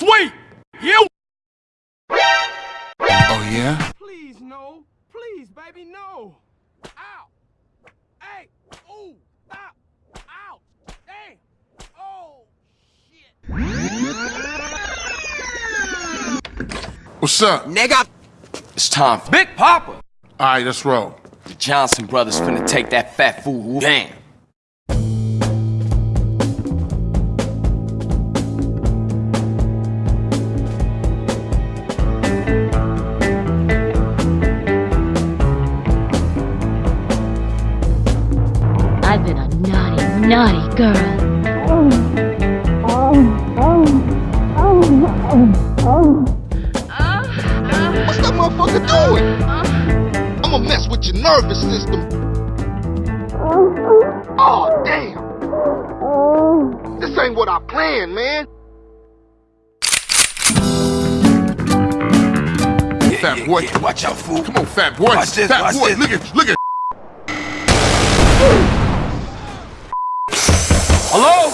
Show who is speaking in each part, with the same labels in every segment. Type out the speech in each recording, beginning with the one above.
Speaker 1: sweet! You!
Speaker 2: Oh, yeah?
Speaker 1: Please, no. Please, baby, no. Ow! Hey! Ooh! Stop! Ow! Dang! Oh! Shit!
Speaker 2: What's up?
Speaker 3: Nigga! It's time for Big Papa!
Speaker 2: Alright, let's roll.
Speaker 3: The Johnson brothers finna take that fat fool down.
Speaker 4: Naughty, naughty girl.
Speaker 5: What's that motherfucker doing? I'ma mess with your nervous system. Oh, damn. This ain't what I planned, man.
Speaker 2: Fat boy.
Speaker 3: Watch out, fool.
Speaker 2: Come on, fat boy.
Speaker 3: Watch this,
Speaker 2: fat
Speaker 3: watch
Speaker 2: boy.
Speaker 3: this.
Speaker 2: Look at, look at.
Speaker 1: Hello?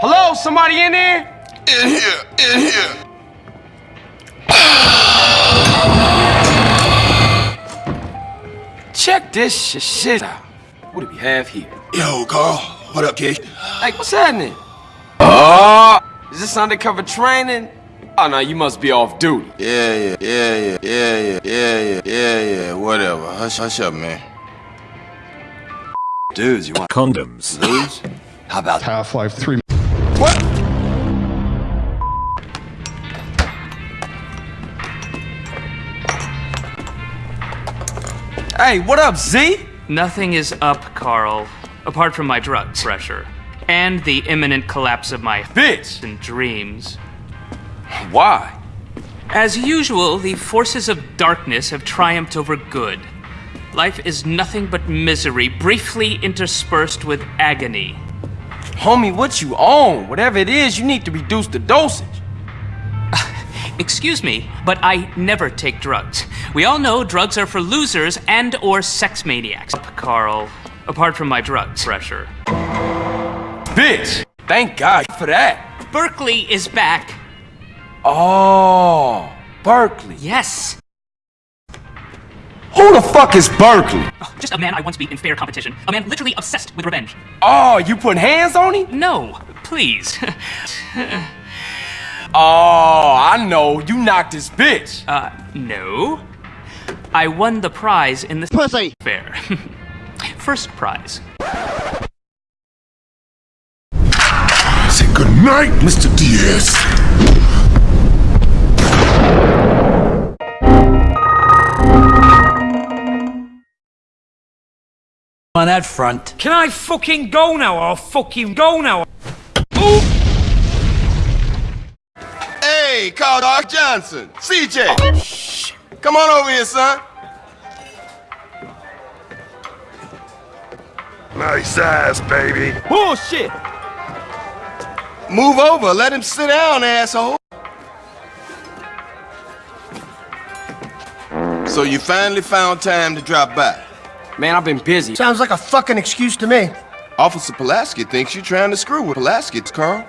Speaker 1: Hello? Somebody in there?
Speaker 2: In here, in here.
Speaker 3: Check this sh- shit out. What do we have here?
Speaker 2: Yo, Carl. What up, kid?
Speaker 3: Hey, what's happening? Oh! Is this undercover training? Oh, no, you must be off duty.
Speaker 6: Yeah, yeah, yeah, yeah, yeah, yeah, yeah, yeah, yeah, yeah, whatever. Hush, hush up, man.
Speaker 3: Dudes, you want
Speaker 7: Condoms.
Speaker 3: lose? How about
Speaker 8: Half-Life 3
Speaker 3: What? Hey, what up, Z?
Speaker 9: Nothing is up, Carl, apart from my drug pressure and the imminent collapse of my
Speaker 3: Bitch!
Speaker 9: and dreams.
Speaker 3: Why?
Speaker 9: As usual, the forces of darkness have triumphed over good. Life is nothing but misery, briefly interspersed with agony.
Speaker 3: Homie, what you on? Whatever it is, you need to reduce the dosage.
Speaker 9: Excuse me, but I never take drugs. We all know drugs are for losers and or sex maniacs. Carl, apart from my drug pressure.
Speaker 3: Bitch! Thank God for that.
Speaker 9: Berkeley is back.
Speaker 3: Oh, Berkeley.
Speaker 9: Yes.
Speaker 3: Who the fuck is Berkeley?
Speaker 9: Just a man I once beat in fair competition. A man literally obsessed with revenge.
Speaker 3: Oh, you putting hands on him?
Speaker 9: No, please.
Speaker 3: Oh, I know. You knocked this bitch.
Speaker 9: uh, no. I won the prize in the
Speaker 5: Pussy.
Speaker 9: fair. First prize.
Speaker 2: Say good night, Mr. Diaz.
Speaker 10: On that front.
Speaker 1: Can I fucking go now? I'll fucking go now.
Speaker 6: Hey, Carl Doc Johnson. CJ. Come on over here, son.
Speaker 8: Nice ass, baby.
Speaker 1: Bullshit!
Speaker 6: Move over. Let him sit down, asshole. So you finally found time to drop by.
Speaker 3: Man, I've been busy.
Speaker 10: Sounds like a fucking excuse to me.
Speaker 6: Officer Pulaski thinks you're trying to screw with Pulaski's, Carl.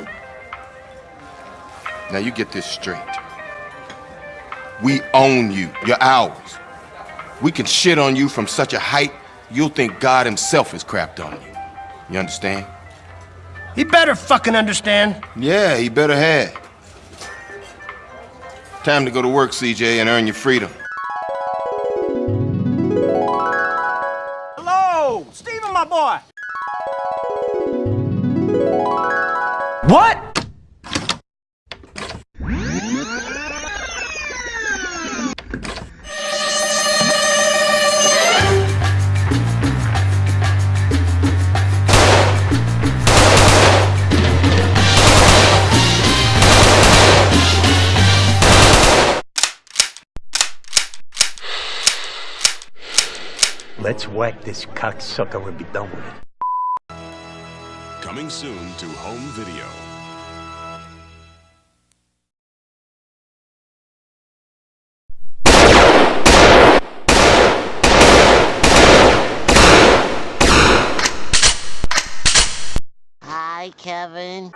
Speaker 6: Now you get this straight. We own you. You're ours. We can shit on you from such a height, you'll think God himself has crapped on you. You understand?
Speaker 10: He better fucking understand.
Speaker 6: Yeah, he better have. Time to go to work, CJ, and earn your freedom.
Speaker 1: Steven, my boy!
Speaker 3: What?
Speaker 10: Let's whack this cocksucker and be done with it.
Speaker 7: Coming soon to home video.
Speaker 11: Hi, Kevin.